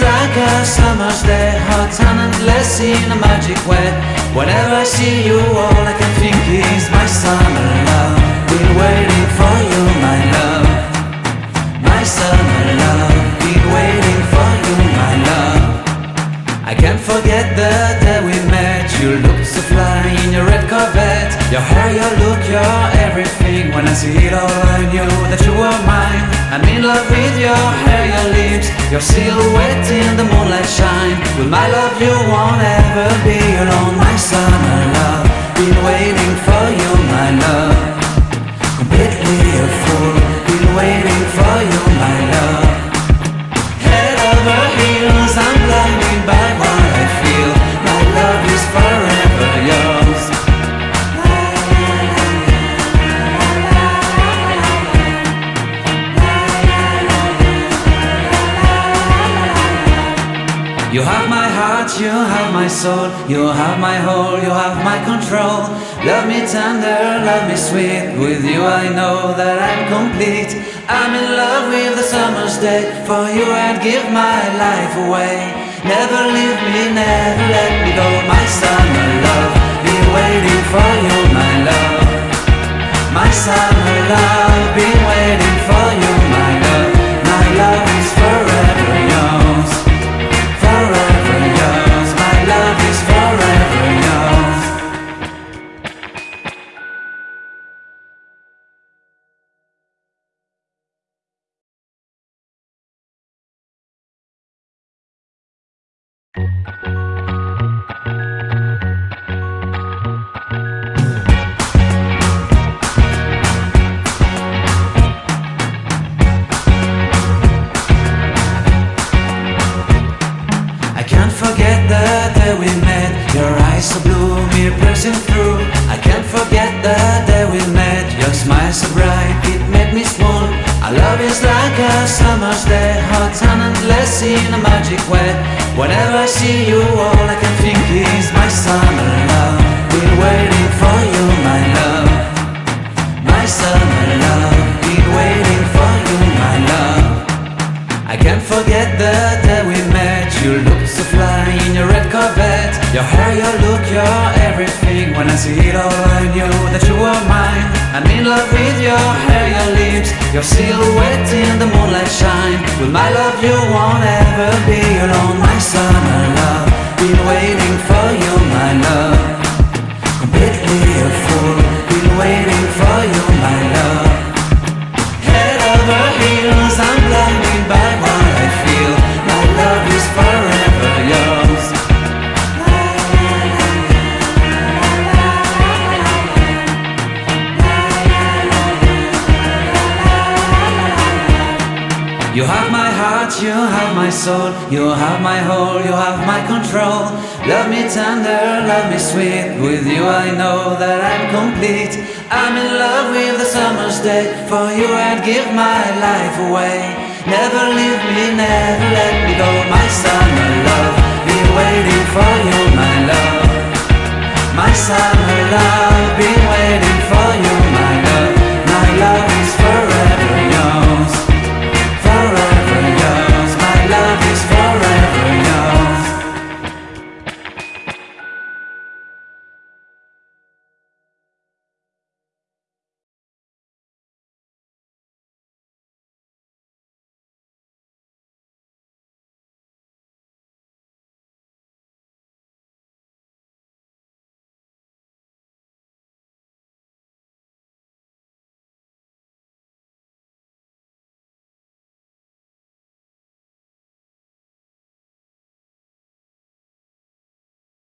like a summer's day Hot and endless in a magic way Whenever I see you, all I can think is my summer love. Been waiting for you, my love. My summer love. Been waiting for you, my love. I can't forget the day we met. You looked so fly in your red Corvette. Your hair, your look, your everything. When I see it all I knew that you were mine. I'm in love with your hair, your lips. Your silhouette in the moonlight shine. With my love you heart, you have my soul, you have my whole, you have my control. Love me tender, love me sweet. With you I know that I'm complete. I'm in love with the summer's day. For you I'd give my life away. Never leave me, never let me go. My summer love, be waiting for you, I can't forget the day we met. Your smile so bright, it made me swoon Our love is like a summer's day Hot and endless in a magic way. Whenever I see you, all I can think is my summer love. Been waiting Your hair, your look, your everything. When I see it all I knew that you were mine. I'm in love with your hair, your lips Your silhouette in the moonlight shine. With my love you won't ever be alone My summer You have my heart, you have my soul, you have my whole, you have my control. Love me tender, love me sweet. With you I know that I'm complete. I'm in love with the summer's day. For you I'd give my life away. Never leave me, never let me go. My summer love, be waiting for you, my love. My summer love.